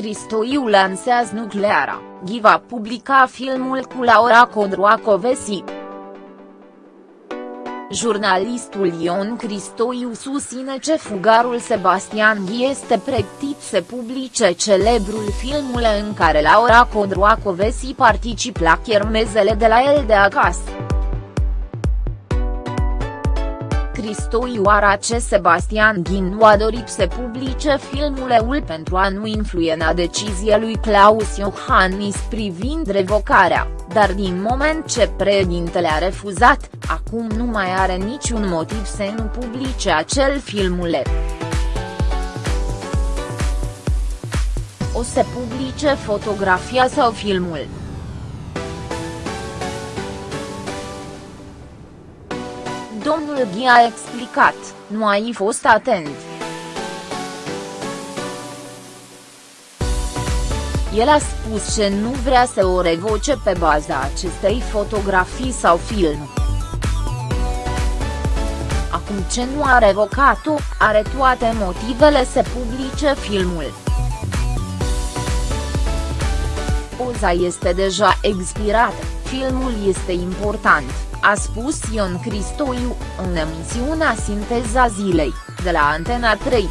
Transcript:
Cristoiu lansează Nucleara, Ghiva publica filmul cu Laura Codroacovesi. Jurnalistul Ion Cristoiu susține că fugarul Sebastian Ghi este pregătit să publice celebrul filmul în care Laura Codroacovesi participă la chermezele de la el de acasă. Cristoiu ce Sebastian Ghin nu a dorit să publice filmuleul pentru a nu influena decizia lui Claus Iohannis privind revocarea, dar din moment ce președintele a refuzat, acum nu mai are niciun motiv să nu publice acel filmuleț. O să publice fotografia sau filmul. Domnul Ghi a explicat, nu ai fost atent. El a spus că nu vrea să o revoce pe baza acestei fotografii sau film. Acum ce nu a revocat-o, are toate motivele să publice filmul. Poza este deja expirată, filmul este important a spus Ion Cristoiu, în emisiunea Sinteza Zilei, de la Antena 3.